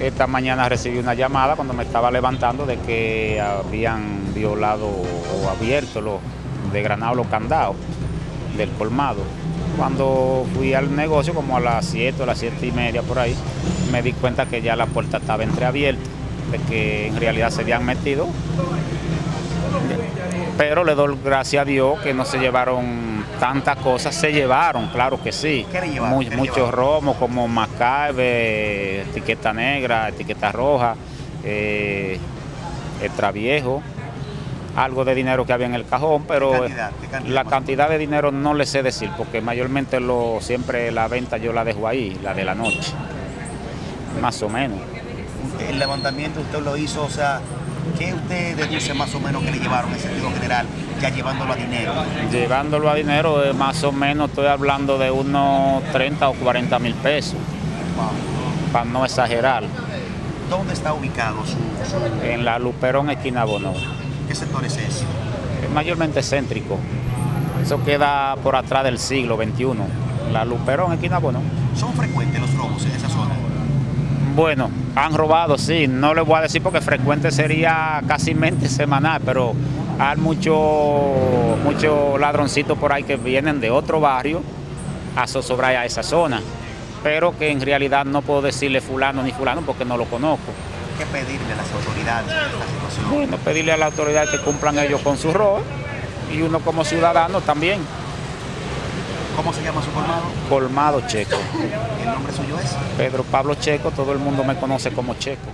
Esta mañana recibí una llamada cuando me estaba levantando de que habían violado o abierto los, de los candados del colmado. Cuando fui al negocio, como a las 7 o las 7 y media por ahí, me di cuenta que ya la puerta estaba entreabierta, de que en realidad se habían metido. Pero le doy gracias a Dios que no se llevaron tantas cosas se llevaron, claro que sí. ¿Qué le llevaron? ¿Qué le muchos llevaron? romos como Macabe, etiqueta negra, etiqueta roja, eh, extraviejo, algo de dinero que había en el cajón, pero ¿Qué cantidad? ¿Qué cantidad la cantidad de dinero no le sé decir, porque mayormente lo, siempre la venta yo la dejo ahí, la de la noche, más o menos. El levantamiento usted lo hizo, o sea, ¿qué usted deduce más o menos que le llevaron en sentido general, ya llevándolo a dinero? Llevándolo a dinero, eh, más o menos estoy hablando de unos 30 o 40 mil pesos, Wow. para no exagerar. ¿Dónde está ubicado su, su- en la Luperón esquina Bono, qué sector es ese? es mayormente céntrico. Eso queda por atrás del siglo XXI. La Luperón esquina Bono. ¿Son frecuentes los robos en esa? Bueno, han robado, sí. No les voy a decir porque frecuente sería casi mente semanal, pero hay muchos mucho ladroncitos por ahí que vienen de otro barrio a zozobrar a esa zona. Pero que en realidad no puedo decirle fulano ni fulano porque no lo conozco. ¿Qué pedirle a las autoridades en esta situación? Bueno, pedirle a la autoridad que cumplan ellos con su rol y uno como ciudadano también. ¿Cómo se llama su colmado? Colmado Checo. ¿El nombre suyo es? Pedro Pablo Checo, todo el mundo me conoce como Checo.